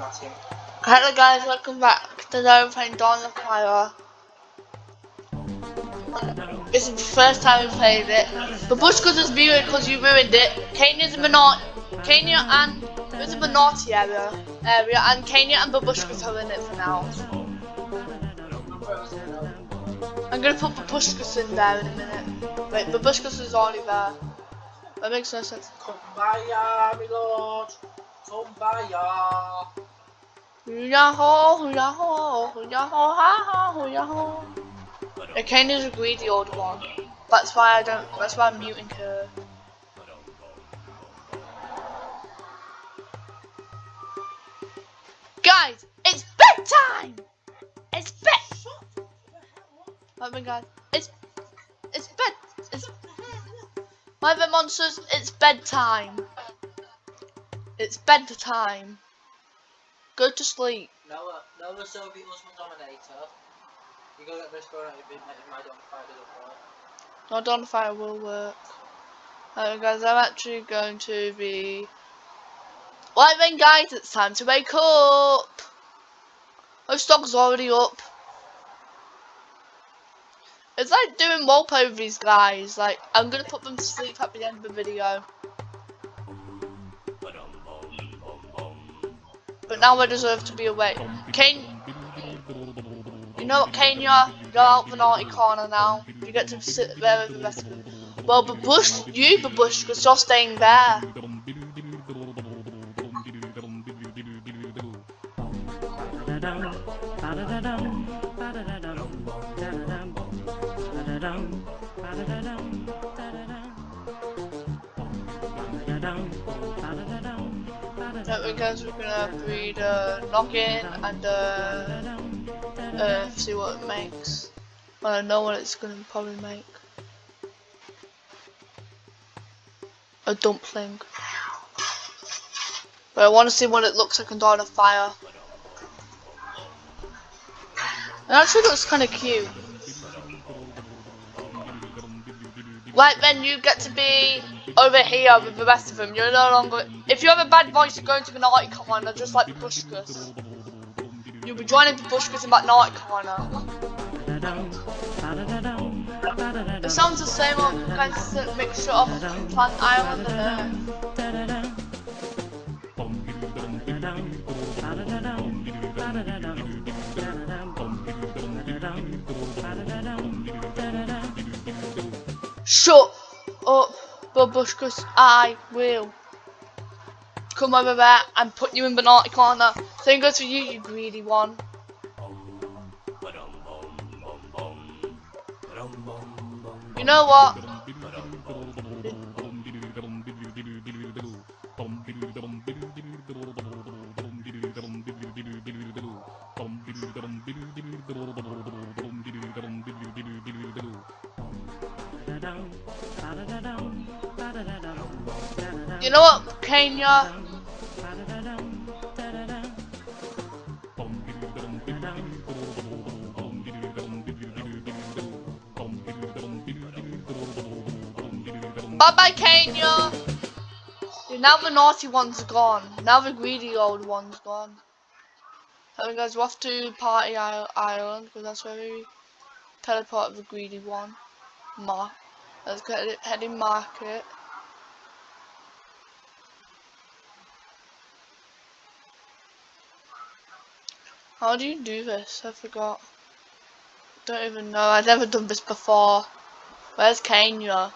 Hello guys, welcome back. Today we're playing Dawn of Fire. This is the first time we played it. But Bushka just muted because you ruined it. Kenya's a Minot Kenya and it was a Minotti area area and Kenya and Babushka's are in it for now. I'm gonna put Babushka's in there in a minute. Wait, Babushka's is already there. That makes no sense. Kumbaya, my lord. Kumbaya. Hoo-yah-ho, hoo-yah-ho, hoo-yah-ho, ha-ha, hoo-yah-ho. Yeah, Kenya's a greedy old one. That's why I don't, that's why I'm muting her. Guys, it's bedtime! It's bed. Oh my god, it's it's bed. It's my monsters. It's bedtime. It's bedtime. Go to sleep. Noah, Noah Soviet Muslim Dominator. You go get this your midnight if my don't fire doesn't work. On fire will work. Alright guys, I'm actually going to be Right then guys, it's time to wake up! My stock's already up. It's like doing wallpaper these guys, like I'm gonna put them to sleep at the end of the video. But now I deserve to be awake. Kane You know what Kenya? You're out the naughty corner now. You get to sit there with the rest of them. Well Babush you Babush because you're staying there. That because we're gonna breed a noggin and uh, uh, see what it makes. Well, I know what it's gonna probably make. A dumpling. But I want to see what it looks like Dawn of Fire. It actually looks kind of cute. Right then, you get to be over here with the rest of them. You're no longer. If you have a bad voice, you're going to the naughty corner, just like the Bushkas. You'll be joining the Bushkas in that naughty corner. It sounds the same on kind mixture of Plant Island and Earth. Shut up, Babushkas. I will come over there and put you in the naughty corner. Same goes for you, you greedy one. You know what? You know what, Kenya? Bye bye, Kenya. Now the naughty one's gone. Now the greedy old one's gone. So guys, we're off to Party Island because that's where we teleport the greedy one. Mark. Let's get it heading market. How do you do this? I forgot. Don't even know. I've never done this before. Where's Kenya?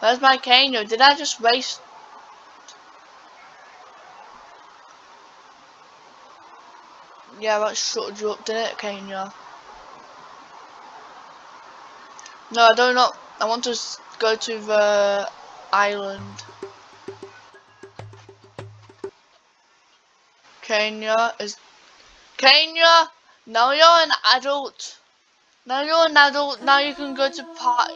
Where's my Kenya? Did I just waste? Yeah, that shut you up, didn't it, Kenya? No, I don't know. I want to go to the island. Kenya is Kenya. Now you're an adult. Now you're an adult. Now you can go to party.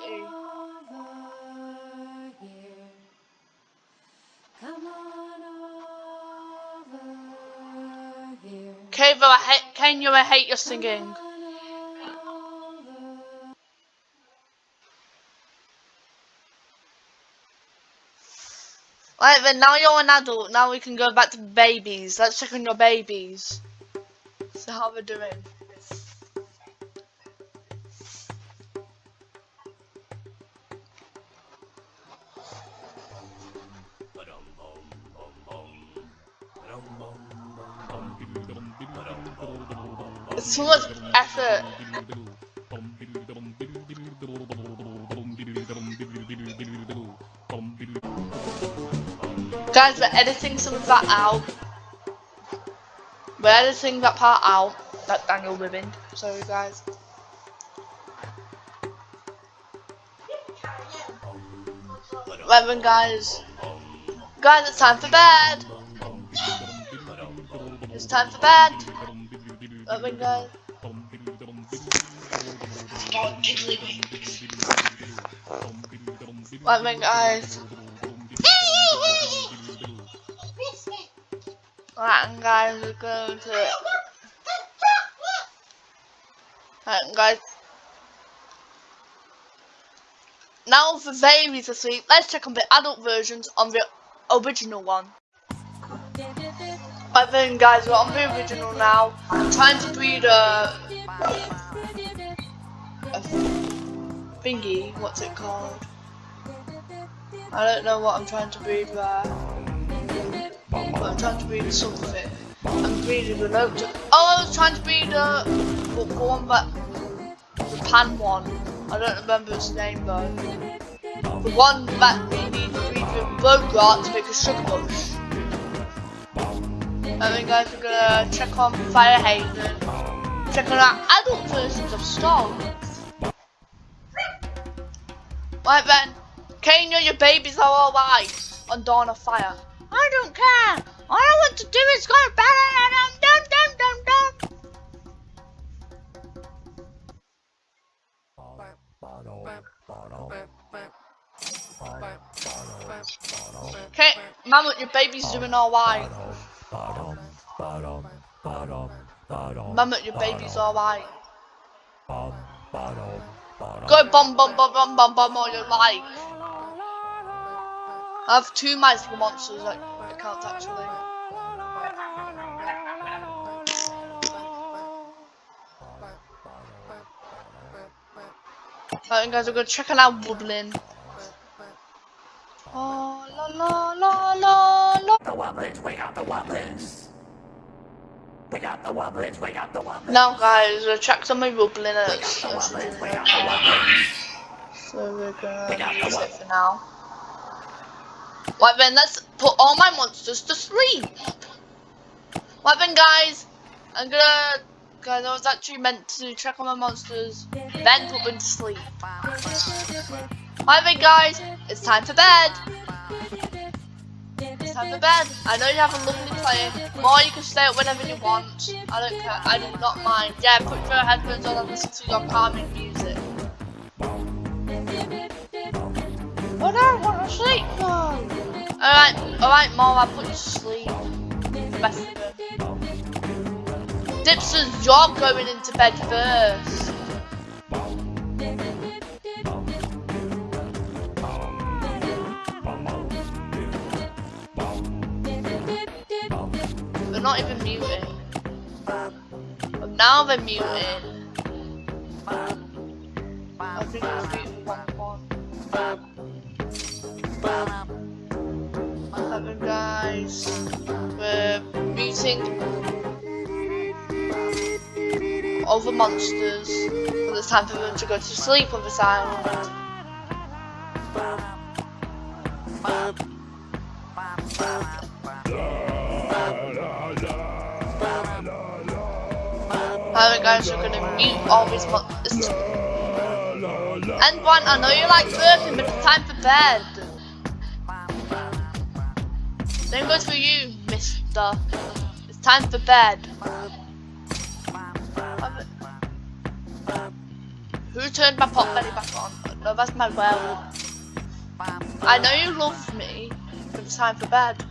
Keva, I hate Kenya. I hate your singing. Right then, now you're an adult. Now we can go back to babies. Let's check on your babies. So how they're doing. It's too much effort. Guys, we're editing some of that out. We're editing that part out. That Daniel Ribbon. Sorry, guys. Right then, guys. Guys, it's time for bed. It's time for bed. Right then, guys. Right guys. Right, and guys, we're going to. Right, guys. Now for babies asleep, let's check on the adult versions on the original one. Right then, guys, we're on the original now. I'm trying to breed a. Uh, a thingy. What's it called? I don't know what I'm trying to breed there. But I'm trying to breed something. I'm breeding the oak. Oh, I was trying to breed a the one that the pan one. I don't remember its name though. The one that we need to breed with Bowgart to make a sugar bush. And then guys, we're gonna check on Fire Haven. Check on our adult versions of Storm. Right then, Kenya, your babies are alright on Dawn of Fire. I don't care. All I want to do is go dum dum dum dum. Okay, Mama, your baby's doing alright. Mama, your baby's alright. Go bum bum bum bum bum bum all you like. I have two magical monsters that I can't actually. Alright guys, we're gonna check out wobbling. Oh la la la la la The Wobblins, we got the Wobblins. We got the Wobblins, we got the Wobblins. Now guys, we'll check some of wobbling We got the Wobblins, we got the Wobblins. So we're gonna got the it for now. Right then, let's put all my monsters to sleep. Right then, guys, I'm gonna. Guys, I was actually meant to check on my monsters, then put them to sleep. Right then, guys, it's time for bed. It's time for bed. I know you have a lovely play, or you can stay up whenever you want. I don't care. I do not mind. Yeah, put your headphones on and listen to your calming music. But I want to sleep. Alright, Mom, I'll put you to sleep. Best. Dipsters, you're going into bed first. They're not even muting. But now they're muting. I think it's muted one one. Guys. We're beating all the monsters. And it's time for them to go to sleep on this island. Alright guys, we're gonna mute all these monsters. And one, I know you like burping, but it's time for bed. Same goes for you, mister. It's time for bed. Who turned my pot belly back on? No, that's my werewolf. I know you love me, but it's time for bed.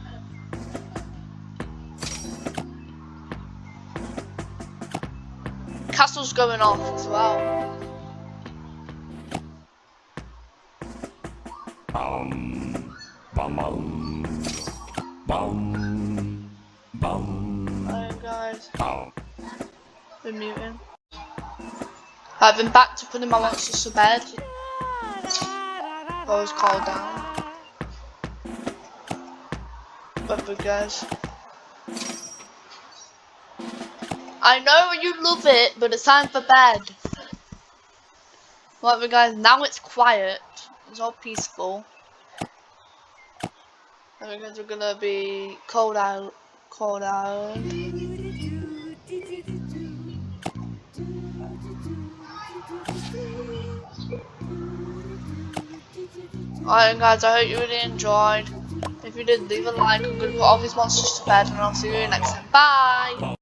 Castle's going off as well. Um, Bum bum. Bum. Bum. Alright guys, Bum. been muting. I've been back to putting my monsters to bed. I was called down. Whatever guys. I know you love it, but it's time for bed. Whatever guys, now it's quiet. It's all peaceful. Guys, we're gonna be cold out, cold out. Alright guys, I hope you really enjoyed. If you did, leave a like. I'm gonna put all these monsters to bed and I'll see you next time. Bye!